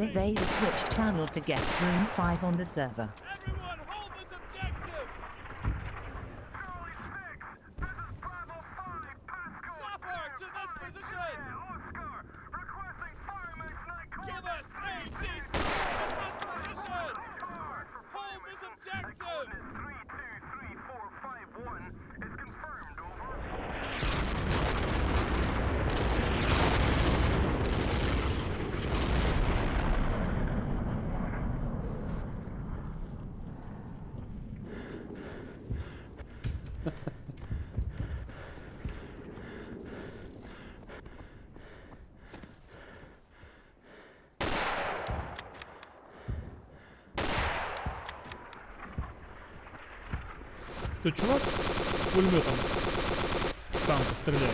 As Vader switched channel to guest room 5 on the server. Everyone hold this objective! 6, this is Bravo 5, Pascal! Stop her! To this position! Тут чувак с пулеметом с танка стреляет.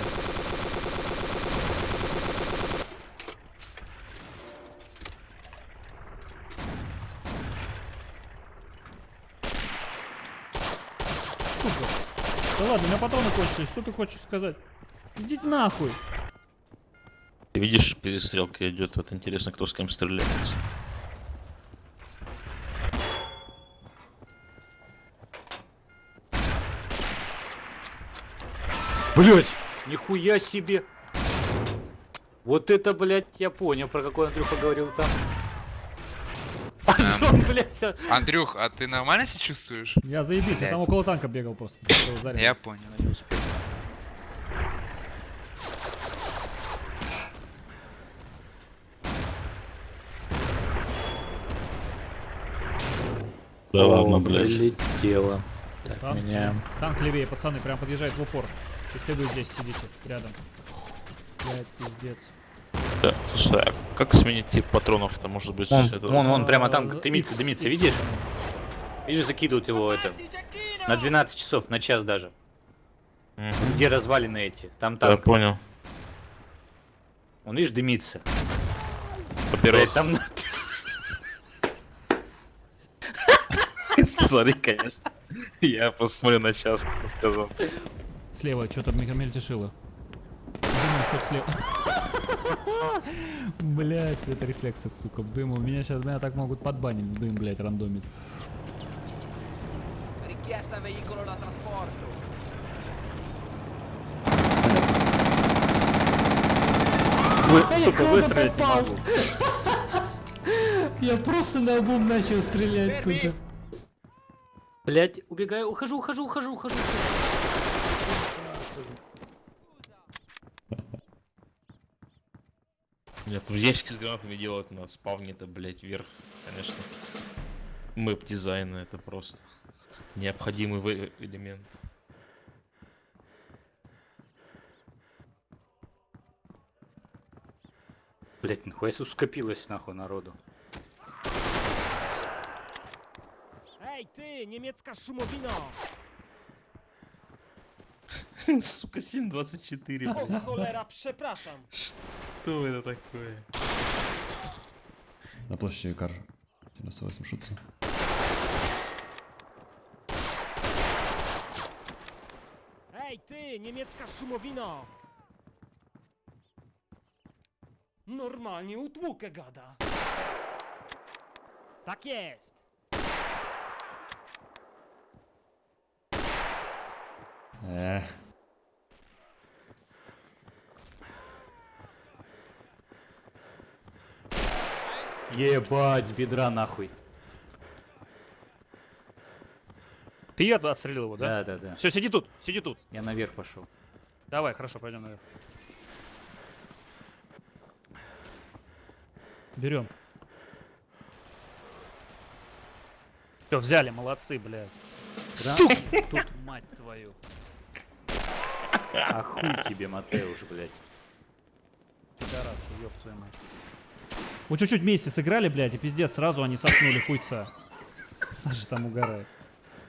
Сука. Да ладно, у меня патроны кончились. Что ты хочешь сказать? Идите нахуй. Ты видишь, перестрелка идет. Вот интересно, кто с кем стреляется. Блять, нихуя себе. Вот это, блядь, я понял, про какой Андрюха говорил там. Антон, блядь, а- Андрюх, а ты нормально себя чувствуешь? Я заебись, я там около танка бегал просто. Зарядить. Я понял, не успел. Да ладно, блядь. Прилетело. Так, Танк, меняем. танк левее, пацаны, прям подъезжает в упор. Если вы здесь сидите, рядом. Блять, пиздец. Да, слушай, а как сменить тип патронов-то, может быть? Вон, это- вон, вон, прямо там дымится, дымится, видишь? Видишь, закидывают его это. На 12 часов, на час даже. Мгм. Где развалины эти? Там Да, танк. понял. Он, видишь, дымится. Во-первых, Блядь, там... Смотри, конечно. Я посмотрю на час, как сказал. Слева что-то мельтешило. Думаю, что слева. Блять, это рефлексы, сука, в дыму. Меня сейчас меня так могут подбанить в дым, блять, trasporto. Вы, сука, выстрелить не могу. Я просто на обум начал стрелять тут. Блять, убегаю, ухожу, ухожу, ухожу, ухожу. Нет, ну ящики с гранатами делают на спавне, это, блядь, вверх, конечно. Мэп дизайна это просто необходимый элемент. Блять, нахуй, скопилось нахуй народу. Ej, ty, niemiecka szumowino! Сука, 7.24, O, блядь. cholera, przepraszam! Что это такое? На площади Кар 98 шутся. Ej, ty, niemiecka szumowino! Normalnie utłukę gada. Tak jest! Эх, Ебать, бедра нахуй. Ты я отстрелил его, да? Да, да, да. Все, сиди тут, сиди тут. Я наверх пошел. Давай, хорошо, пойдем наверх. Берем. Все, взяли, молодцы, блядь. Тут, мать твою. А хуй тебе, Матеуш, блядь. Пидорасы, ёб твою мать. Вот чуть-чуть вместе сыграли, блядь, и пиздец, сразу они соснули хуйца. Саша там угорает.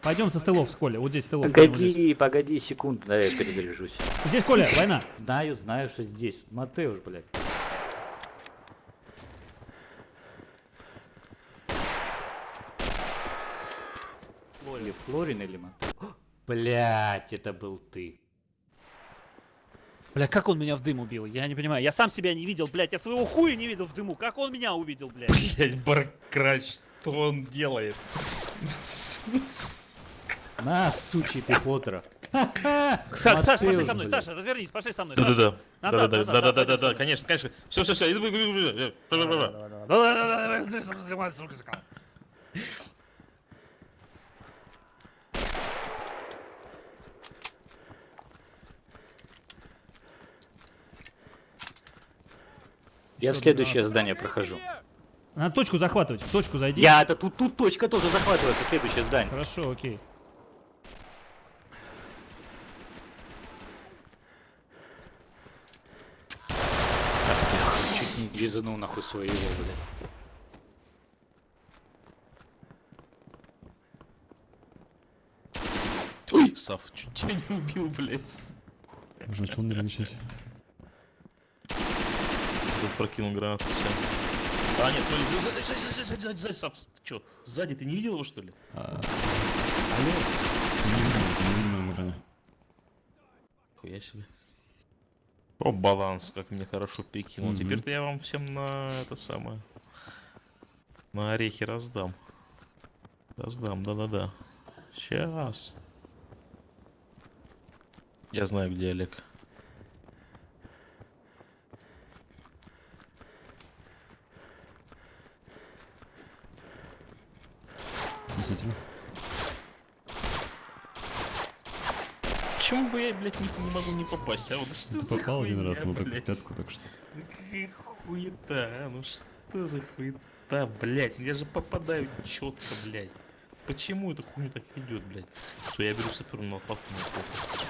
Пойдем со стылов, Коля, вот здесь здесь. Погоди, погоди секунду, да я перезаряжусь. Здесь, Коля, война. Знаю, знаю, что здесь. Матеуш, блядь. Флорин, или Матеуш. Блять, это был ты. Бля, как он меня в дым убил? Я не понимаю. Я сам себя не видел, блядь. Я своего хуя не видел в дыму. Как он меня увидел, блядь? Блять, Баркрач, что он делает? На, сучий ты, Поттер. Са- Саша, пошли со мной. блядь. Саша, развернись, пошли со мной. Саша. Да-да-да. Назад, да-да-да, да, да, пойдем. конечно, конечно. Все, все, все. Я в следующее здание прохожу. Надо точку захватывать. В точку зайди. Я, это тут, тут точка тоже захватывается, следующее здание. Хорошо, окей. Чуть не лизанул нахуй своего, блядь. Ой, Сав, чуть тебя не убил, блять. Можно начал нервничать. Тут прокинул гранату, все. А, нет, смотри, сзади, сзади, сзади, сзади, сзади, сзади, ты чё, сзади, ты не видел его, что ли? А... Алло? Не видно, не видно на экране. Хуя себе. О, баланс, как мне хорошо перекинул. Мгм. Теперь-то я вам всем на это самое. На орехи раздам. Раздам, да-да-да. Сейчас. Я знаю, где Олег. Действительно. Почему бы я, блядь, не, не могу не попасть? А вот что Ты за попал один хуйня, раз, но только в пятку только что. Ну какая хуета, а? Ну что за хуета, блядь? Я же попадаю четко, блядь. Почему эта хуйня так идет, блядь? Что я беру саперную лопату на похуй.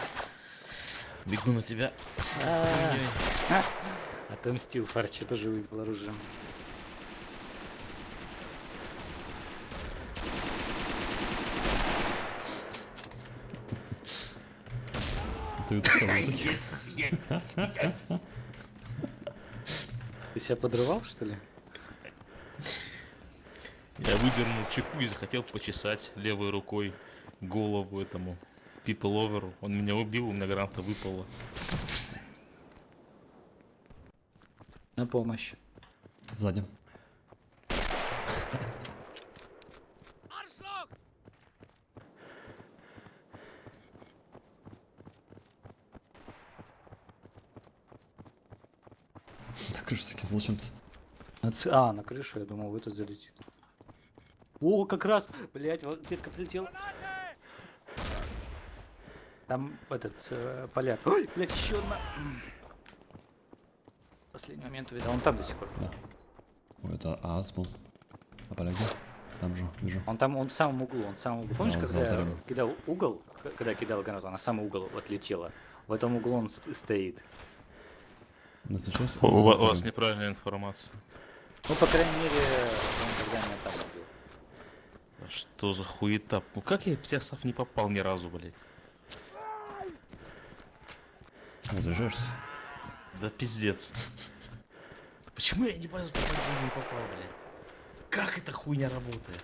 Бегу на тебя. с хуйней. Отомстил, Фарчи тоже выбил оружие. Сам. Ты себя подрывал, что ли? Я выдернул чеку и захотел почесать левой рукой голову этому people over. Он меня убил, у меня граната выпала. На помощь. Сзади. Так крышу закинул чем-то. На А, на крышу, я думал, в этот залетит. О, как раз, блять, вот ветка прилетела. Там этот э, поляк. Ой, блять, еще одна. Последний момент увидел. Он там до сих пор. Ой, это ААС был. А поляки? Там же, вижу. Он там, он в самом углу, он в самом углу. Помнишь, он когда я кидал угол, когда я кидал гранату, она в самый угол отлетела. В этом углу он стоит. Но сейчас... У, у вас неправильная информация. Ну, по крайней мере, он когда меня там убил. А Что за хуета? Ну как я в Сясов не попал ни разу, блядь? Разряжаешься? Да пиздец. Почему я что я не попал, блядь? Как эта хуйня работает?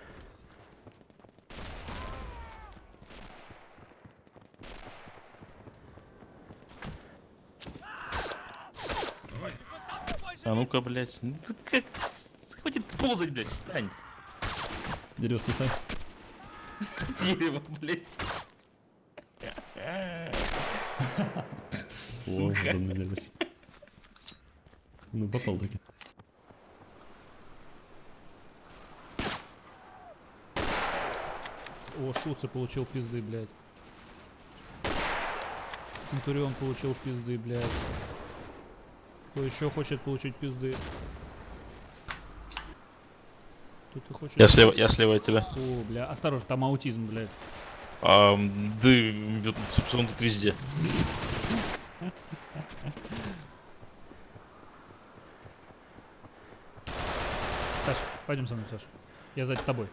А ну-ка, блядь, ну ты как... Хватит ползать, блядь, встань. Дерево списай. Дерево, блядь. О, Сука. Ну, попал таки. О, Шуца получил пизды, блядь. Центурион получил пизды, блядь. Кто еще хочет получить пизды? Тут ты хочешь? Я слева, я слева от тебя. О, бля, осторожно, там аутизм, блядь. А, да, он тут везде. Саш, пойдем со мной, Саш. Я за тобой.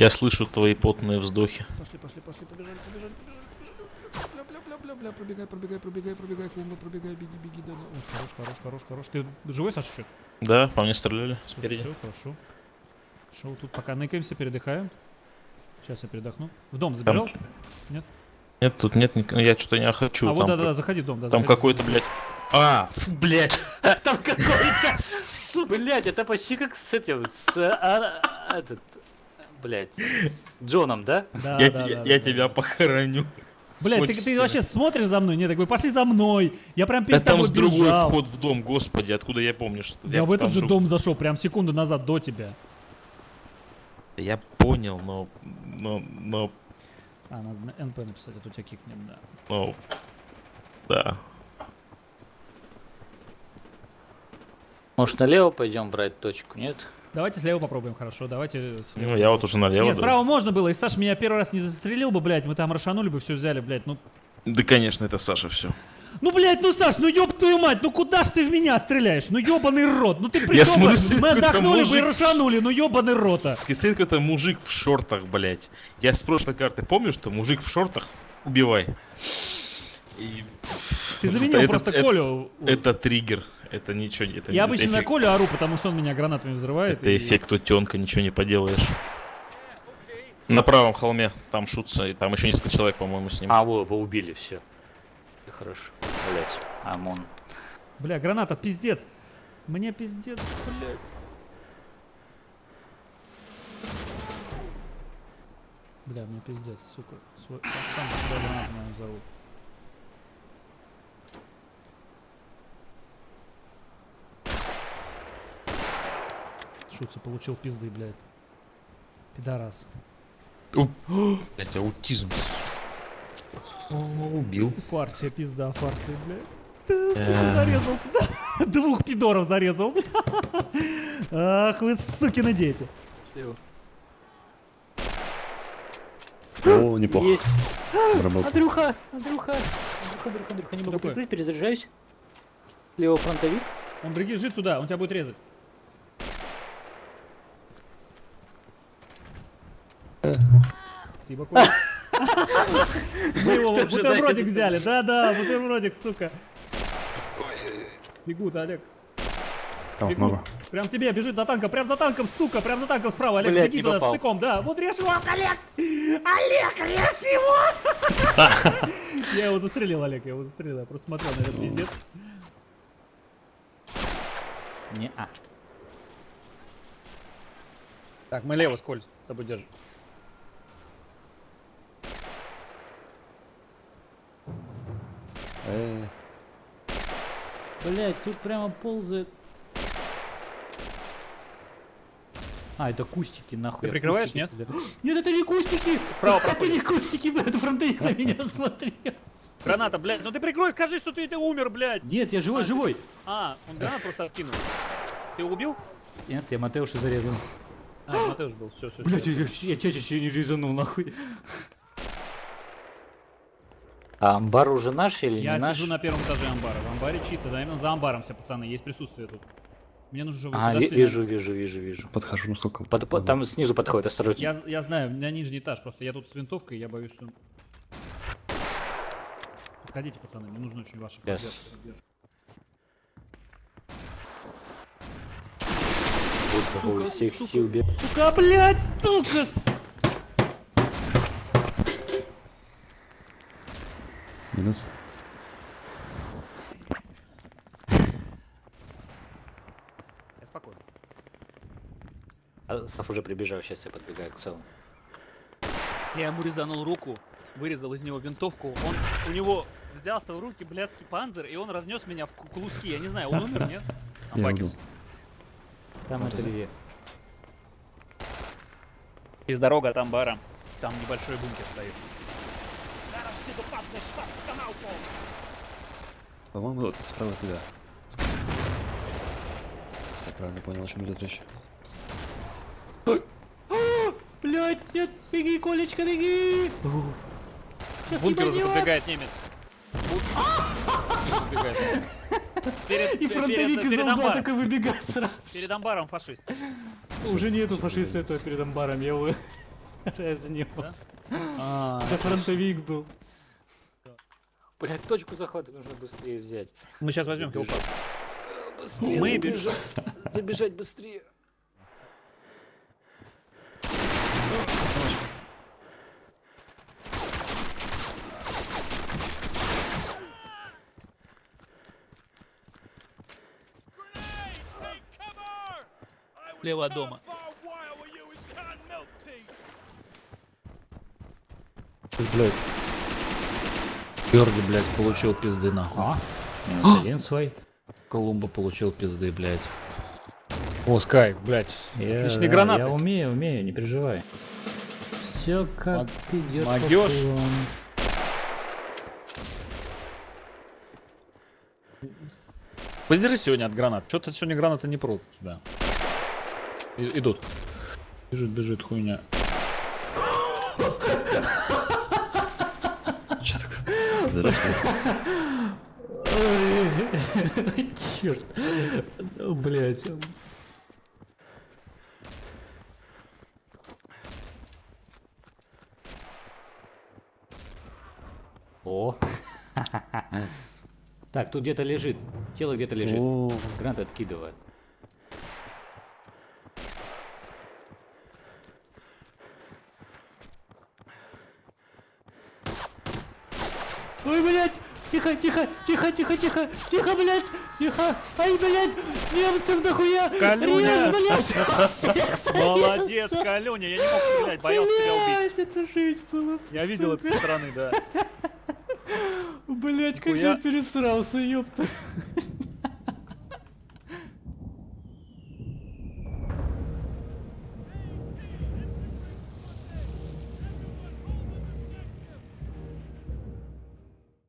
Я слышу твои потные вздохи. Пошли, пошли, пошли, побежали, побежали, побежали, побежали. Бля, бля, бля, бля, бля, пробегай, пробегай, пробегай, пробегай, клумба, пробегай, беги, беги, да, да. О, хорош, хорош, хорош, хорош. Ты живой, Саша, еще? Да, по мне стреляли спереди. Все, хорошо. Шоу тут пока ныкаемся, передыхаем. Сейчас я передохну. В дом забежал? Нет? Нет, тут нет, я что-то не хочу. а там вот да, как- да, заходи в дом, да. Там какой-то, блядь. А, блядь. Там какой-то... Блять, это почти как с этим, с... а, а, Этот... Блять, с Джоном, да? Да, я да, те- да, я да. тебя похороню. Блядь, ты, ты вообще смотришь за мной? Нет, такой, пошли за мной. Я прям Да перед там тобой другой бежал. вход в дом, господи, откуда я помню, что... Я в там этот же друг- дом зашел, прям секунду назад до тебя. Я понял, но... Но... Но... А, надо на НП написать, а то тебя кикнем, да. но... Да. Может налево пойдем брать точку, нет? Давайте слева попробуем, хорошо, давайте слева. Ну, я вот уже налево. Нет, да. справа можно было, и Саш меня первый раз не застрелил бы, блядь, мы там расшанули бы, все взяли, блядь, ну... Да, конечно, это Саша все. Ну, блядь, ну, Саш, ну ёб твою мать, ну куда ж ты в меня стреляешь? Ну ёбаный рот, ну ты пришел бы, смысле, мы отдохнули бы и мужик. расшанули, ну ёбаный рота. Стоит какой-то мужик в шортах, блядь. Я с прошлой карты помню, что мужик в шортах убивай. И... Ты заменил это- просто это- Колю. Это триггер. Это ничего не... Это, Я обычно на эффект- Колю ору, потому что он меня гранатами взрывает. Это и- эффект утенка, ничего не поделаешь. На правом холме, там шутся, и там еще несколько человек, по-моему, с ним. А, во, вы убили, все. Хорошо. Блять, ОМОН. Бля, граната, пиздец. Мне пиздец, блядь. Бля, мне пиздец, сука. Свой... Сам, же сюда гранату, наверное, взорву. Шутся, получил пизды, блядь. Пидорас. Блядь, аутизм. О, убил. Фарция, пизда, фарция, блядь. Ты, сука, зарезал. Двух пидоров зарезал. Ах, вы сукины дети. О, неплохо. Есть. Андрюха, Андрюха, Андрюха, Андрюха, Андрюха, не могу прикрыть, перезаряжаюсь. Лево фронтовик. Он бежит сюда, он тебя будет резать. Спасибо, Коля. Мы его бутербродик взяли. Да-да, бутербродик, сука. Бегут, Олег. Там много. Прям тебе, бежит за танком, прям за танком, сука, прям за танком справа. Олег, Блядь, беги туда с попал. штыком, да. Вот режь его, Олег! Олег, режь его! Я его застрелил, Олег, я его застрелил. Я просто смотрел на этот пиздец. Не, а. Так, мы лево, Сколь, с тобой держим. Э, Блять, тут прямо ползает. А, это кустики, нахуй. Ты я прикрываешь, нет? стреляю. Нет, это не кустики! Справа Это не кустики, блядь, фронтовик на меня смотрел. Граната, блядь, ну ты прикрой, скажи, что ты, ты умер, блядь. Нет, я живой, живой. А, он гранат просто откинул. Ты его убил? Нет, я Матеуша зарезал. А, Матеуш был, все, все. Блять, я, я чаще не резанул, нахуй. А амбар уже наш или Я не наш? сижу на первом этаже амбара. В амбаре чисто, наверное, за амбаром все, пацаны, есть присутствие тут. Мне нужно, вы А, подошли. вижу, вижу, вижу, вижу. подхожу насколько. Под- под- там снизу подходит, осторожно. Я, я знаю, на нижний этаж, просто я тут с винтовкой, я боюсь, что... Подходите, пацаны, мне нужна очень ваша Yes. поддержка. поддержка. Богу, всех сил бе- Сука, блядь, сука! Минус. Я спокойно. А, Саф уже прибежал, сейчас я подбегаю к целому. Я ему резанул руку, вырезал из него винтовку. Он у него взялся в руки блядский панзер, и он разнес меня в ку- куски. Я не знаю, он умер, нет? Я Амбакис. Там это Льве. Есть дорога от амбара. Там небольшой бункер стоит. Zaraz cię dopadnę, szwab kanałką! По-моему, вот справа туда. Я правильно понял, о чем идет речь. Блять, нет, беги, Колечка, беги! В бункер уже подбегает немец. Перед, И фронтовик из амбаром. такой выбегает сразу. Перед амбаром фашист. Уже нету фашиста этого перед амбаром, я его разнес. А, Это фронтовик был. Блять, точку захвата нужно быстрее взять. Мы сейчас возьмем хилпас. Э, быстрее Мы забежать, бежим. забежать быстрее. Лево дома. Блять. Берди, блядь, получил пизды нахуй. А? Минус один свой. Колумба получил пизды, блядь. О, Скай, блядь, Я- отличные да, гранаты. Я умею, умею, не переживай. Все как Мог- идет. плану. Воздержись сегодня от гранат. Что-то сегодня гранаты не прут тебя. И- идут. Бежит, бежит хуйня. Черт. Блять. О. Так, тут где-то лежит. Тело где-то лежит. Грант откидывает. Ой, блядь! Тихо, тихо, тихо, тихо, тихо, тихо, блядь! Тихо! Ай, блядь! Немцев нахуя! Калюня! Режь, блядь! Молодец. Калюня, я не мог стрелять, боялся тебя убить. Блядь, это жизнь была. Я видел это со стороны, да. Блять, как я пересрался, ёпта.